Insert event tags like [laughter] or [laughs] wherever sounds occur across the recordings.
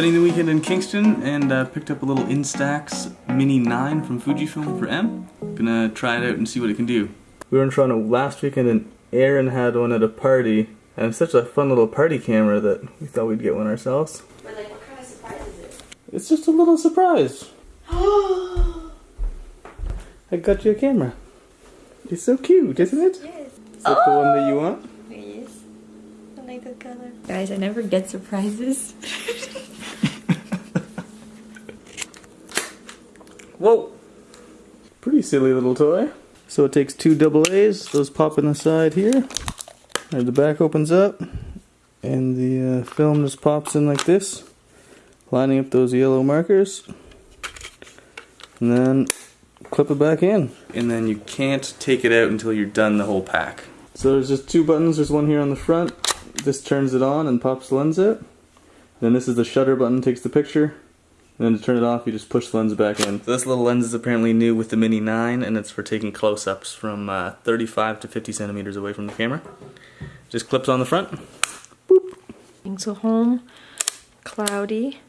spending the weekend in Kingston and uh, picked up a little Instax Mini 9 from Fujifilm for M. Gonna try it out and see what it can do. We were in Toronto last weekend and Aaron had one at a party and it's such a fun little party camera that we thought we'd get one ourselves. But like, what kind of surprise is it? It's just a little surprise. [gasps] I got you a camera. It's so cute, isn't it? Yes. Is that the one that you want? Yes. I like the color. Guys, I never get surprises. [laughs] Whoa! Pretty silly little toy. So it takes two double A's, those pop in the side here. And the back opens up, and the uh, film just pops in like this, lining up those yellow markers. And then clip it back in. And then you can't take it out until you're done the whole pack. So there's just two buttons, there's one here on the front. This turns it on and pops the lens out. Then this is the shutter button, takes the picture. And then to turn it off, you just push the lens back in. So this little lens is apparently new with the Mini 9, and it's for taking close-ups from uh, 35 to 50 centimeters away from the camera. Just clips on the front. Boop. So home, cloudy.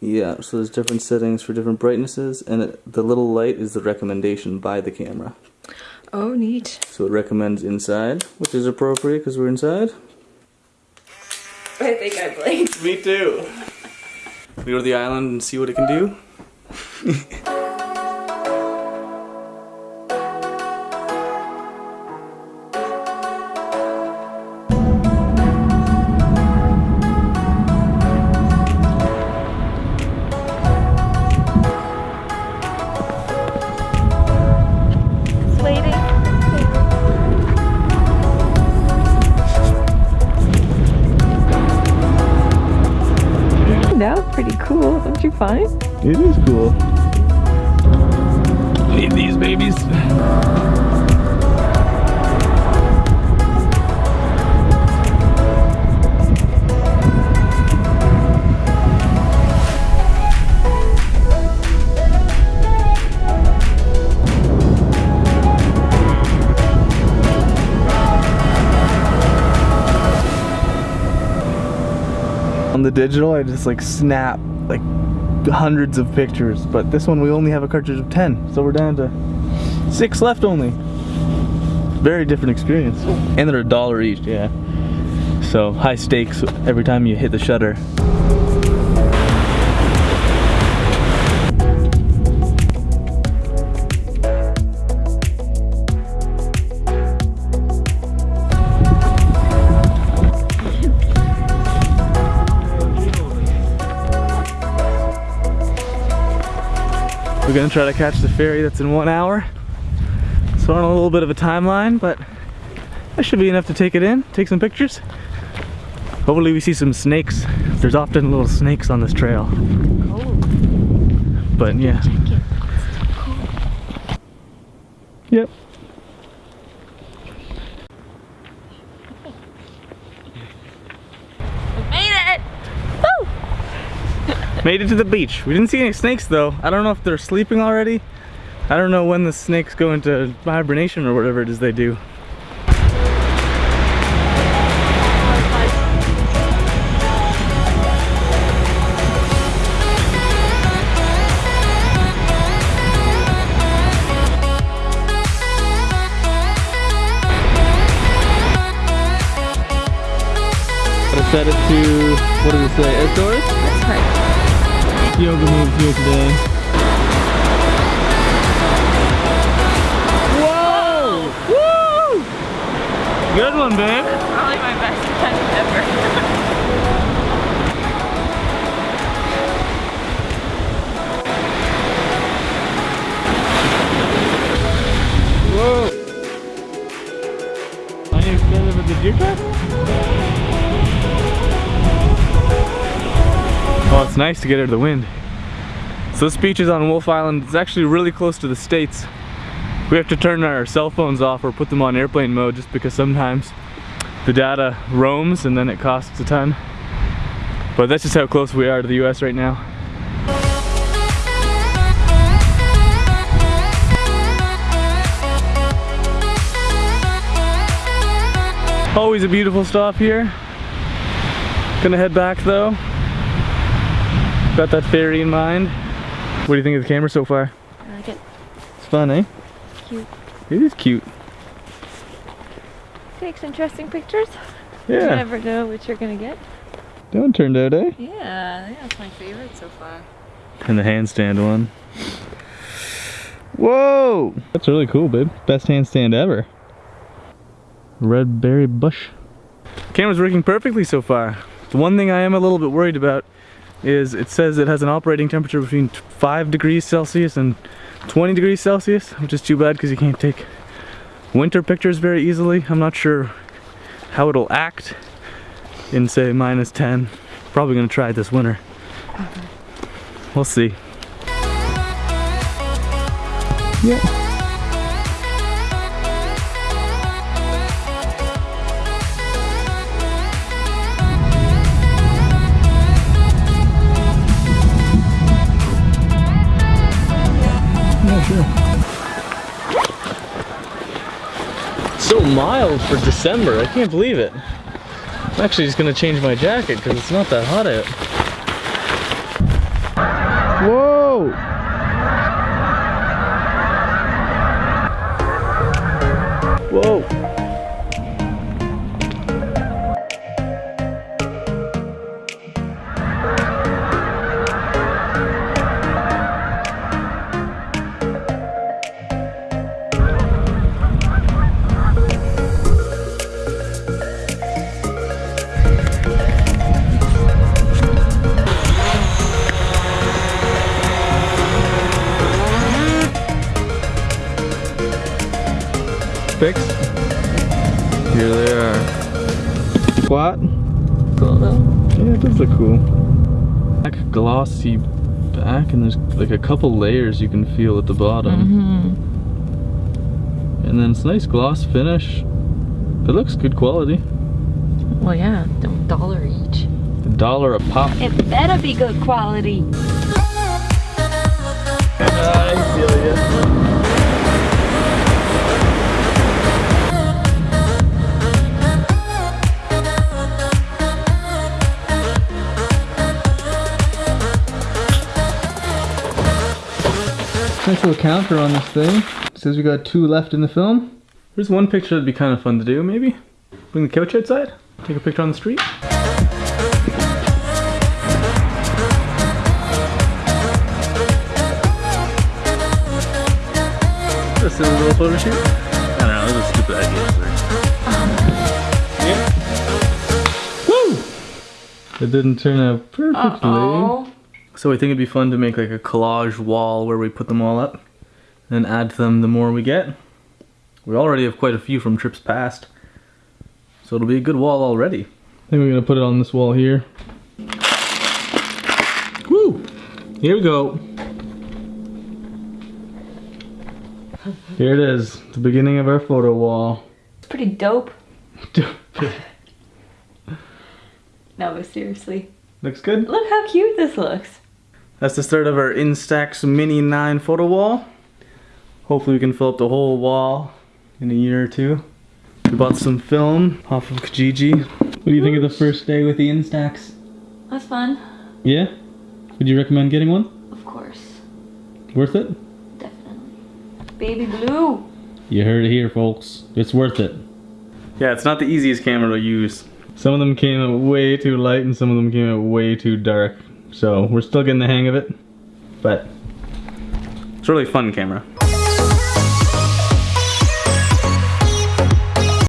Yeah, so there's different settings for different brightnesses, and it, the little light is the recommendation by the camera. Oh, neat. So it recommends inside, which is appropriate because we're inside. I think I blinked. Me too. We go to the island and see what it can do. [laughs] cool, don't you find? It is cool. Need these babies. On the digital, I just like snap like hundreds of pictures, but this one we only have a cartridge of 10, so we're down to six left only. Very different experience. And they're a dollar each, yeah. So high stakes every time you hit the shutter. We're gonna try to catch the ferry that's in one hour. So we're on a little bit of a timeline, but that should be enough to take it in, take some pictures. Hopefully we see some snakes. There's often little snakes on this trail. Oh. But yeah. Yep. Made it to the beach. We didn't see any snakes though. I don't know if they're sleeping already. I don't know when the snakes go into hibernation or whatever it is they do. Gotta set it to, what does it say, outdoors? That's right. Yoga moves here today. Whoa! Woo! Good one, babe. Probably my best [laughs] friend ever. [laughs] it's nice to get out of the wind. So this beach is on Wolfe Island. It's actually really close to the States. We have to turn our cell phones off or put them on airplane mode just because sometimes the data roams and then it costs a ton. But that's just how close we are to the US right now. Always a beautiful stop here. Gonna head back though. Got that ferry in mind. What do you think of the camera so far? I like it. It's fun, eh? Cute. It is cute. Takes interesting pictures. You Yeah. never know what you're gonna get. That one turned out, eh? Yeah, I think that's my favorite so far. And the handstand one. Whoa! That's really cool, babe. Best handstand ever. Red berry bush. Camera's working perfectly so far. The one thing I am a little bit worried about is it says it has an operating temperature between 5 degrees Celsius and 20 degrees Celsius, which is too bad because you can't take winter pictures very easily. I'm not sure how it'll act in say minus 10. Probably gonna try it this winter. We'll see. Yeah. Yeah, mild for December. I can't believe it. I'm actually just gonna change my jacket because it's not that hot out. Whoa! Whoa! Here they are. Squat. Cool though. Yeah, it does look cool. Black glossy back, and there's like a couple layers you can feel at the bottom. Mm-hmm. And then it's nice gloss finish. It looks good quality. Well, yeah, a dollar each. A dollar a pop. It better be good quality. I feel Nice little counter on this thing. It says we got two left in the film. There's one picture that'd be kind of fun to do, maybe. Bring the couch outside, take a picture on the street. Just a little photo shoot. I don't know, this is a stupid idea. Yeah. Woo! It didn't turn out perfectly. Oh. So I think it'd be fun to make like a collage wall where we put them all up and add to them the more we get. We already have quite a few from trips past. So it'll be a good wall already. I think we're gonna put it on this wall here. Woo! Here we go. Here it is, the beginning of our photo wall. It's pretty dope. [laughs] No, but seriously. Looks good. Look how cute this looks. That's the start of our Instax Mini 9 photo wall. Hopefully we can fill up the whole wall in a year or two. We bought some film off of Kijiji. What do you think of the first day with the Instax? That's fun. Yeah? Would you recommend getting one? Of course. Worth it? Definitely. Baby blue. You heard it here, folks. It's worth it. Yeah, it's not the easiest camera to use. Some of them came out way too light and some of them came out way too dark. So we're still getting the hang of it. But it's a really fun camera.